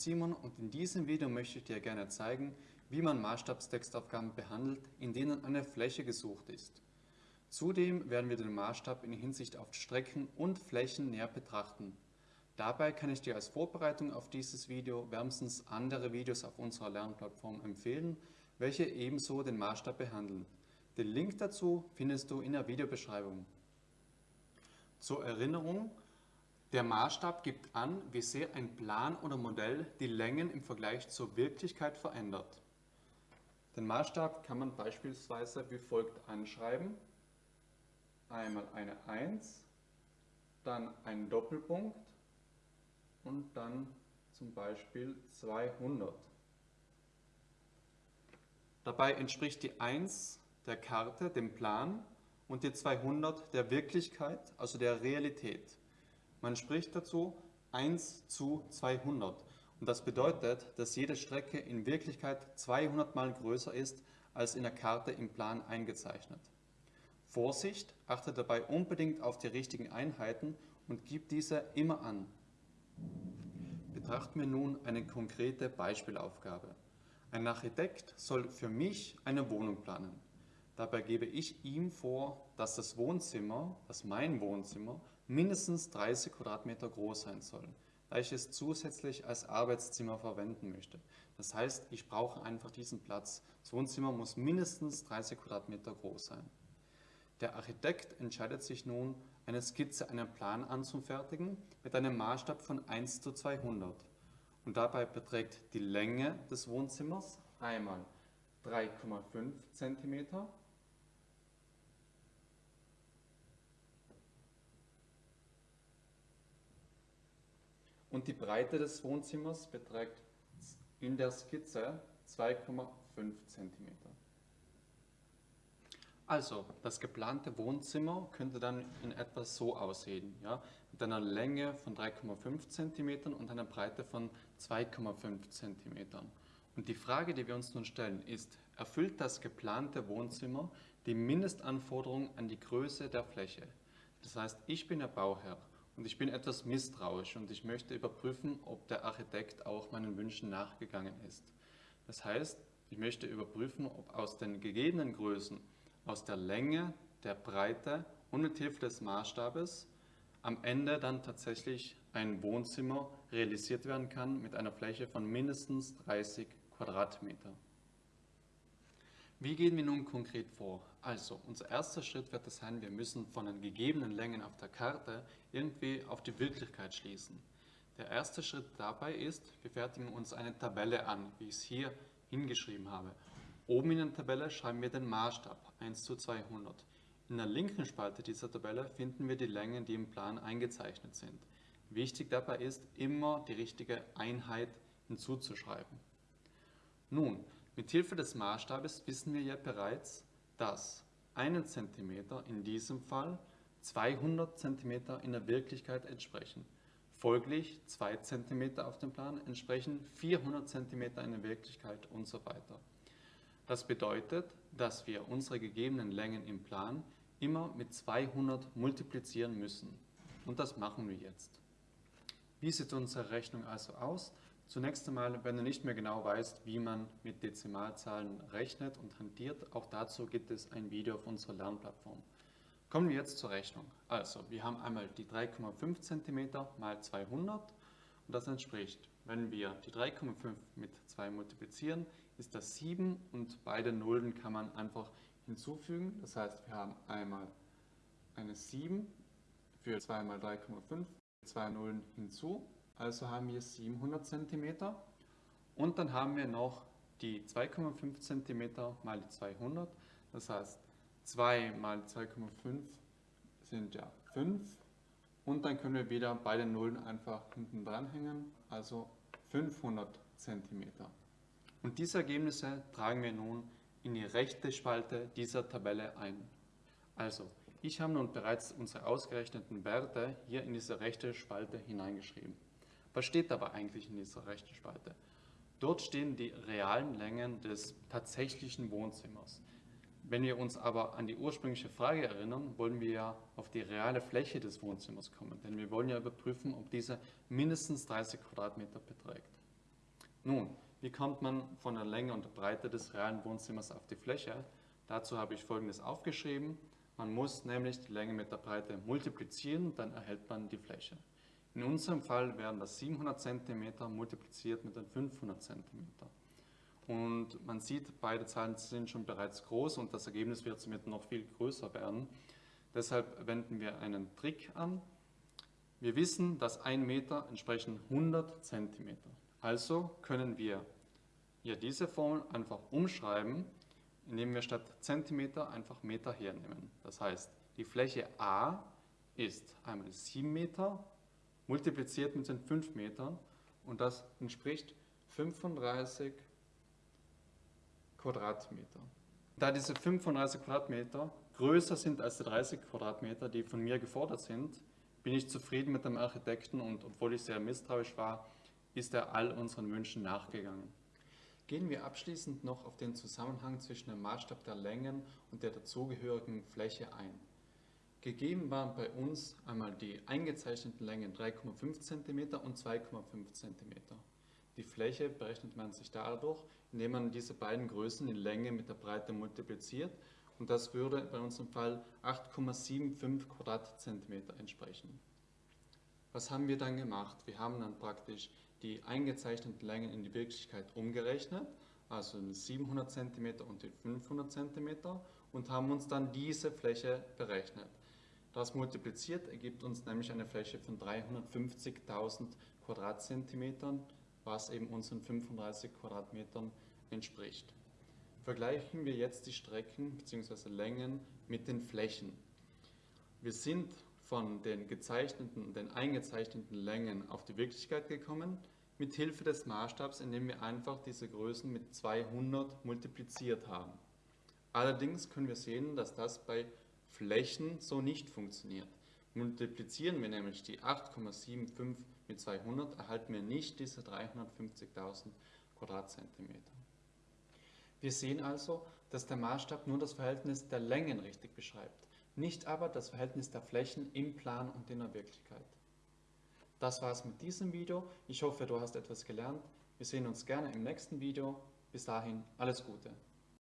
Simon und in diesem Video möchte ich dir gerne zeigen, wie man Maßstabstextaufgaben behandelt, in denen eine Fläche gesucht ist. Zudem werden wir den Maßstab in Hinsicht auf Strecken und Flächen näher betrachten. Dabei kann ich dir als Vorbereitung auf dieses Video wärmstens andere Videos auf unserer Lernplattform empfehlen, welche ebenso den Maßstab behandeln. Den Link dazu findest du in der Videobeschreibung. Zur Erinnerung, der Maßstab gibt an, wie sehr ein Plan oder Modell die Längen im Vergleich zur Wirklichkeit verändert. Den Maßstab kann man beispielsweise wie folgt anschreiben. Einmal eine 1, dann ein Doppelpunkt und dann zum Beispiel 200. Dabei entspricht die 1 der Karte, dem Plan, und die 200 der Wirklichkeit, also der Realität. Man spricht dazu 1 zu 200 und das bedeutet, dass jede Strecke in Wirklichkeit 200 mal größer ist als in der Karte im Plan eingezeichnet. Vorsicht, achte dabei unbedingt auf die richtigen Einheiten und gib diese immer an. Betrachten wir nun eine konkrete Beispielaufgabe. Ein Architekt soll für mich eine Wohnung planen. Dabei gebe ich ihm vor, dass das Wohnzimmer, das mein Wohnzimmer, mindestens 30 Quadratmeter groß sein soll, da ich es zusätzlich als Arbeitszimmer verwenden möchte. Das heißt, ich brauche einfach diesen Platz. Das Wohnzimmer muss mindestens 30 Quadratmeter groß sein. Der Architekt entscheidet sich nun, eine Skizze, einen Plan anzufertigen mit einem Maßstab von 1 zu 200. Und dabei beträgt die Länge des Wohnzimmers einmal 3,5 cm und die Breite des Wohnzimmers beträgt in der Skizze 2,5 cm. Also, das geplante Wohnzimmer könnte dann in etwa so aussehen, ja? mit einer Länge von 3,5 cm und einer Breite von 2,5 cm. Und die Frage, die wir uns nun stellen, ist, erfüllt das geplante Wohnzimmer die Mindestanforderung an die Größe der Fläche? Das heißt, ich bin der Bauherr und ich bin etwas misstrauisch und ich möchte überprüfen, ob der Architekt auch meinen Wünschen nachgegangen ist. Das heißt, ich möchte überprüfen, ob aus den gegebenen Größen, aus der Länge, der Breite und mit Hilfe des Maßstabes am Ende dann tatsächlich ein Wohnzimmer realisiert werden kann mit einer Fläche von mindestens 30 Quadratmeter. Wie gehen wir nun konkret vor? Also, unser erster Schritt wird es sein, wir müssen von den gegebenen Längen auf der Karte irgendwie auf die Wirklichkeit schließen. Der erste Schritt dabei ist, wir fertigen uns eine Tabelle an, wie ich es hier hingeschrieben habe. Oben in der Tabelle schreiben wir den Maßstab 1 zu 200. In der linken Spalte dieser Tabelle finden wir die Längen, die im Plan eingezeichnet sind. Wichtig dabei ist, immer die richtige Einheit hinzuzuschreiben. Nun, mit Hilfe des Maßstabes wissen wir ja bereits, dass 1 cm in diesem Fall 200 cm in der Wirklichkeit entsprechen. Folglich 2 cm auf dem Plan entsprechen 400 cm in der Wirklichkeit und so weiter. Das bedeutet, dass wir unsere gegebenen Längen im Plan immer mit 200 multiplizieren müssen. Und das machen wir jetzt. Wie sieht unsere Rechnung also aus? Zunächst einmal, wenn du nicht mehr genau weißt, wie man mit Dezimalzahlen rechnet und hantiert, auch dazu gibt es ein Video auf unserer Lernplattform. Kommen wir jetzt zur Rechnung. Also, wir haben einmal die 3,5 cm mal 200 und das entspricht, wenn wir die 3,5 mit 2 multiplizieren, ist das 7 und beide Nullen kann man einfach hinzufügen. Das heißt, wir haben einmal eine 7 für 2 mal 3,5, zwei Nullen hinzu also haben wir 700 cm. Und dann haben wir noch die 2,5 cm mal die 200. Das heißt, 2 mal 2,5 sind ja 5. Und dann können wir wieder beide Nullen einfach hinten dranhängen, also 500 cm. Und diese Ergebnisse tragen wir nun in die rechte Spalte dieser Tabelle ein. Also, ich habe nun bereits unsere ausgerechneten Werte hier in diese rechte Spalte hineingeschrieben. Was steht aber eigentlich in dieser rechten Spalte? Dort stehen die realen Längen des tatsächlichen Wohnzimmers. Wenn wir uns aber an die ursprüngliche Frage erinnern, wollen wir ja auf die reale Fläche des Wohnzimmers kommen, denn wir wollen ja überprüfen, ob diese mindestens 30 Quadratmeter beträgt. Nun, wie kommt man von der Länge und der Breite des realen Wohnzimmers auf die Fläche? Dazu habe ich folgendes aufgeschrieben. Man muss nämlich die Länge mit der Breite multiplizieren, dann erhält man die Fläche. In unserem Fall wären das 700 cm multipliziert mit den 500 cm. Und man sieht, beide Zahlen sind schon bereits groß und das Ergebnis wird somit noch viel größer werden. Deshalb wenden wir einen Trick an. Wir wissen, dass ein Meter entsprechen 100 cm. Also können wir hier diese Formel einfach umschreiben, indem wir statt Zentimeter einfach Meter hernehmen. Das heißt, die Fläche A ist einmal 7 Meter multipliziert mit den 5 Metern und das entspricht 35 Quadratmeter. Da diese 35 Quadratmeter größer sind als die 30 Quadratmeter, die von mir gefordert sind, bin ich zufrieden mit dem Architekten und obwohl ich sehr misstrauisch war, ist er all unseren Wünschen nachgegangen. Gehen wir abschließend noch auf den Zusammenhang zwischen dem Maßstab der Längen und der dazugehörigen Fläche ein. Gegeben waren bei uns einmal die eingezeichneten Längen 3,5 cm und 2,5 cm. Die Fläche berechnet man sich dadurch, indem man diese beiden Größen in Länge mit der Breite multipliziert und das würde bei unserem Fall 8,75 Quadratzentimeter entsprechen. Was haben wir dann gemacht? Wir haben dann praktisch die eingezeichneten Längen in die Wirklichkeit umgerechnet, also den 700 cm und die 500 cm und haben uns dann diese Fläche berechnet. Das multipliziert ergibt uns nämlich eine Fläche von 350.000 Quadratzentimetern, was eben unseren 35 Quadratmetern entspricht. Vergleichen wir jetzt die Strecken bzw. Längen mit den Flächen. Wir sind von den gezeichneten den eingezeichneten Längen auf die Wirklichkeit gekommen, mit Hilfe des Maßstabs, indem wir einfach diese Größen mit 200 multipliziert haben. Allerdings können wir sehen, dass das bei Flächen so nicht funktioniert. Multiplizieren wir nämlich die 8,75 mit 200, erhalten wir nicht diese 350.000 Quadratzentimeter. Wir sehen also, dass der Maßstab nur das Verhältnis der Längen richtig beschreibt, nicht aber das Verhältnis der Flächen im Plan und in der Wirklichkeit. Das war's mit diesem Video. Ich hoffe, du hast etwas gelernt. Wir sehen uns gerne im nächsten Video. Bis dahin, alles Gute.